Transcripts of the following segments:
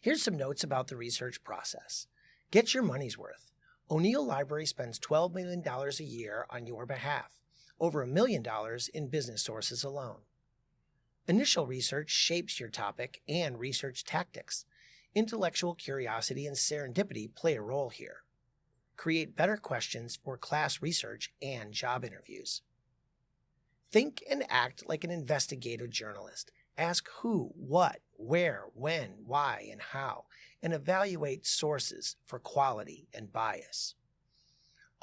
Here's some notes about the research process. Get your money's worth. O'Neill Library spends $12 million a year on your behalf, over a million dollars in business sources alone. Initial research shapes your topic and research tactics. Intellectual curiosity and serendipity play a role here. Create better questions for class research and job interviews. Think and act like an investigative journalist. Ask who, what, where, when, why, and how, and evaluate sources for quality and bias.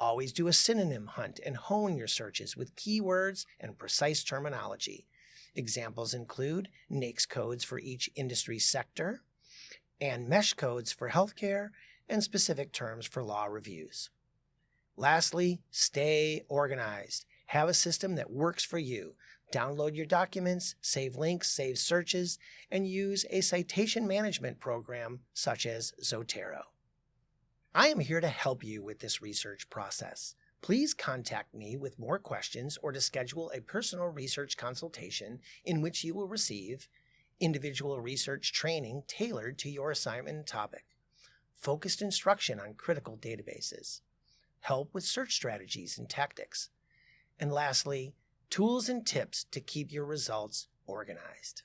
Always do a synonym hunt and hone your searches with keywords and precise terminology. Examples include NAICS codes for each industry sector, and MESH codes for healthcare, and specific terms for law reviews. Lastly, stay organized. Have a system that works for you. Download your documents, save links, save searches, and use a citation management program such as Zotero. I am here to help you with this research process. Please contact me with more questions or to schedule a personal research consultation in which you will receive individual research training tailored to your assignment and topic, focused instruction on critical databases, help with search strategies and tactics, and lastly, tools and tips to keep your results organized.